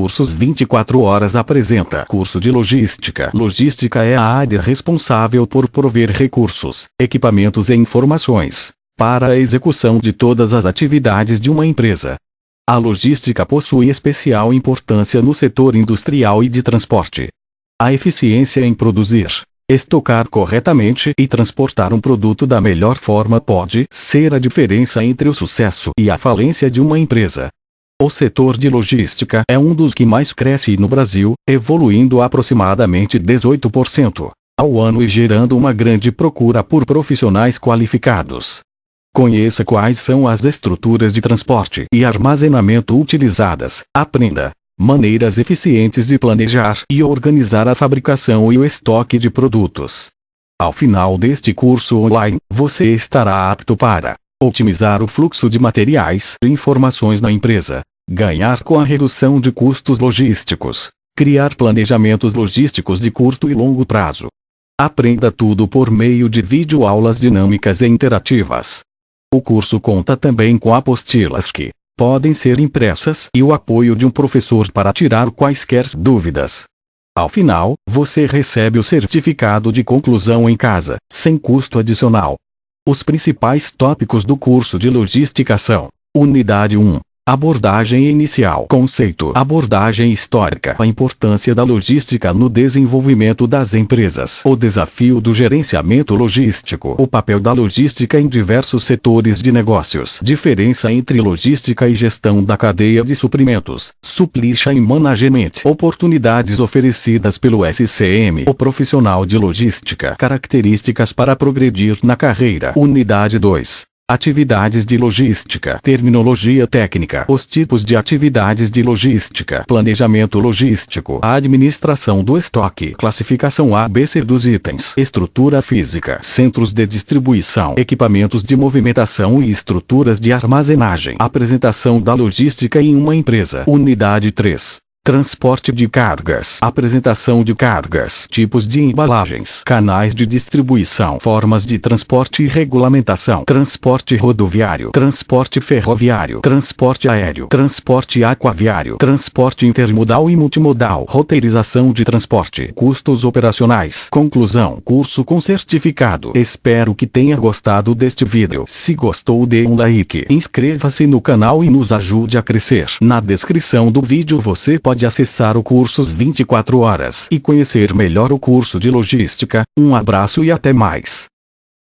Cursos 24 Horas apresenta Curso de Logística. Logística é a área responsável por prover recursos, equipamentos e informações para a execução de todas as atividades de uma empresa. A logística possui especial importância no setor industrial e de transporte. A eficiência em produzir, estocar corretamente e transportar um produto da melhor forma pode ser a diferença entre o sucesso e a falência de uma empresa. O setor de logística é um dos que mais cresce no Brasil, evoluindo aproximadamente 18% ao ano e gerando uma grande procura por profissionais qualificados. Conheça quais são as estruturas de transporte e armazenamento utilizadas. Aprenda maneiras eficientes de planejar e organizar a fabricação e o estoque de produtos. Ao final deste curso online, você estará apto para otimizar o fluxo de materiais e informações na empresa, ganhar com a redução de custos logísticos, criar planejamentos logísticos de curto e longo prazo. Aprenda tudo por meio de videoaulas dinâmicas e interativas. O curso conta também com apostilas que podem ser impressas e o apoio de um professor para tirar quaisquer dúvidas. Ao final, você recebe o certificado de conclusão em casa, sem custo adicional. Os principais tópicos do curso de logística são: Unidade 1 Abordagem inicial. Conceito. Abordagem histórica. A importância da logística no desenvolvimento das empresas. O desafio do gerenciamento logístico. O papel da logística em diversos setores de negócios. Diferença entre logística e gestão da cadeia de suprimentos. Supply chain management. Oportunidades oferecidas pelo SCM. O profissional de logística. Características para progredir na carreira. Unidade 2. Atividades de logística. Terminologia técnica. Os tipos de atividades de logística. Planejamento logístico. Administração do estoque. Classificação ABC dos itens. Estrutura física. Centros de distribuição. Equipamentos de movimentação e estruturas de armazenagem. Apresentação da logística em uma empresa. Unidade 3. Transporte de cargas. Apresentação de cargas. Tipos de embalagens. Canais de distribuição. Formas de transporte e regulamentação. Transporte rodoviário. Transporte ferroviário. Transporte aéreo. Transporte aquaviário. Transporte intermodal e multimodal. Roteirização de transporte. Custos operacionais. Conclusão. Curso com certificado. Espero que tenha gostado deste vídeo. Se gostou dê um like. Inscreva-se no canal e nos ajude a crescer. Na descrição do vídeo você pode pode acessar o Cursos 24 Horas e conhecer melhor o curso de Logística. Um abraço e até mais.